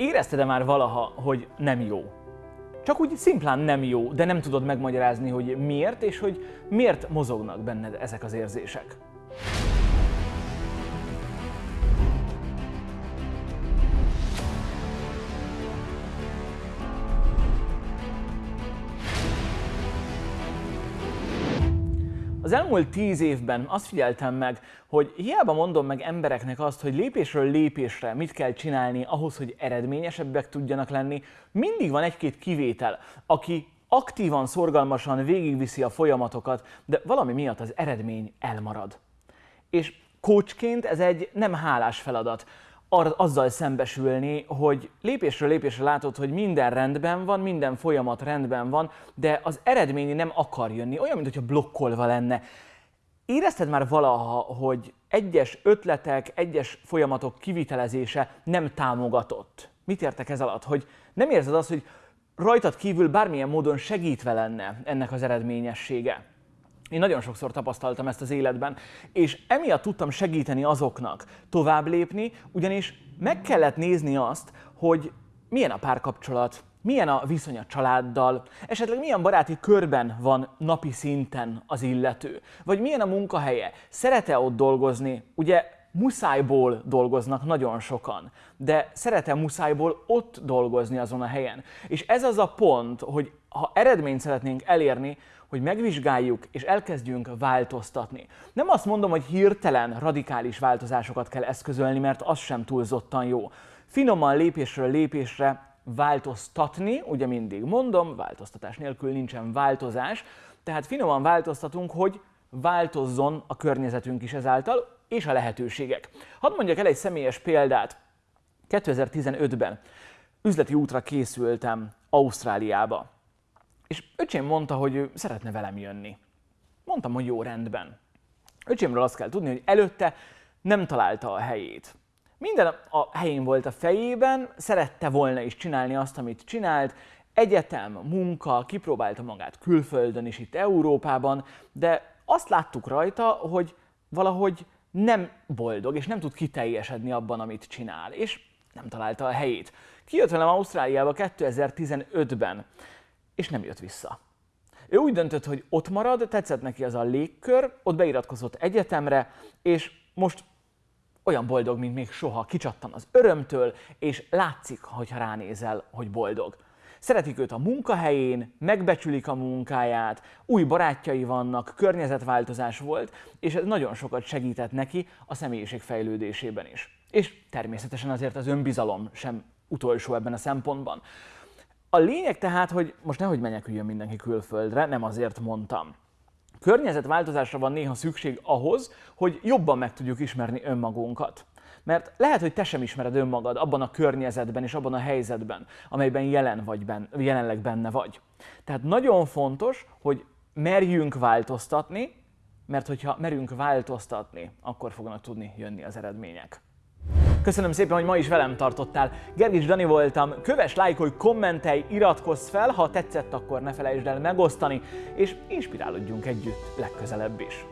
Érezted-e már valaha, hogy nem jó? Csak úgy szimplán nem jó, de nem tudod megmagyarázni, hogy miért, és hogy miért mozognak benned ezek az érzések. Az elmúlt tíz évben azt figyeltem meg, hogy hiába mondom meg embereknek azt, hogy lépésről lépésre mit kell csinálni ahhoz, hogy eredményesebbek tudjanak lenni, mindig van egy-két kivétel, aki aktívan, szorgalmasan végigviszi a folyamatokat, de valami miatt az eredmény elmarad. És coachként ez egy nem hálás feladat azzal szembesülni, hogy lépésről lépésre látod, hogy minden rendben van, minden folyamat rendben van, de az eredmény nem akar jönni, olyan, mintha blokkolva lenne. Érezted már valaha, hogy egyes ötletek, egyes folyamatok kivitelezése nem támogatott? Mit értek ez alatt? Hogy nem érzed azt, hogy rajtad kívül bármilyen módon segítve lenne ennek az eredményessége? Én nagyon sokszor tapasztaltam ezt az életben, és emiatt tudtam segíteni azoknak tovább lépni, ugyanis meg kellett nézni azt, hogy milyen a párkapcsolat, milyen a viszony a családdal, esetleg milyen baráti körben van napi szinten az illető, vagy milyen a munkahelye, szeret-e ott dolgozni, ugye muszájból dolgoznak nagyon sokan, de szeret-e muszájból ott dolgozni azon a helyen. És ez az a pont, hogy ha eredményt szeretnénk elérni, hogy megvizsgáljuk és elkezdjünk változtatni. Nem azt mondom, hogy hirtelen radikális változásokat kell eszközölni, mert az sem túlzottan jó. Finoman lépésről lépésre változtatni, ugye mindig mondom, változtatás nélkül nincsen változás, tehát finoman változtatunk, hogy változzon a környezetünk is ezáltal, és a lehetőségek. Hadd mondjak el egy személyes példát. 2015-ben üzleti útra készültem Ausztráliába. És öcsém mondta, hogy ő szeretne velem jönni. Mondtam, hogy jó rendben. Öcsémről azt kell tudni, hogy előtte nem találta a helyét. Minden a helyén volt a fejében, szerette volna is csinálni azt, amit csinált, egyetem, munka, kipróbálta magát külföldön is itt Európában, de azt láttuk rajta, hogy valahogy nem boldog, és nem tud kiteljesedni abban, amit csinál, és nem találta a helyét. Kijött velem Ausztráliába 2015-ben és nem jött vissza. Ő úgy döntött, hogy ott marad, tetszett neki az a légkör, ott beiratkozott egyetemre, és most olyan boldog, mint még soha, kicsattan az örömtől, és látszik, hogyha ránézel, hogy boldog. Szeretik őt a munkahelyén, megbecsülik a munkáját, új barátjai vannak, környezetváltozás volt, és ez nagyon sokat segített neki a személyiség fejlődésében is. És természetesen azért az önbizalom sem utolsó ebben a szempontban. A lényeg tehát, hogy most nehogy meneküljön mindenki külföldre, nem azért mondtam. Környezetváltozásra van néha szükség ahhoz, hogy jobban meg tudjuk ismerni önmagunkat. Mert lehet, hogy te sem ismered önmagad abban a környezetben és abban a helyzetben, amelyben jelen vagy ben, jelenleg benne vagy. Tehát nagyon fontos, hogy merjünk változtatni, mert hogyha merünk változtatni, akkor fognak tudni jönni az eredmények. Köszönöm szépen, hogy ma is velem tartottál. Gergis Dani voltam, köves, lájkolj, kommentelj, iratkozz fel, ha tetszett, akkor ne felejtsd el megosztani, és inspirálódjunk együtt legközelebb is.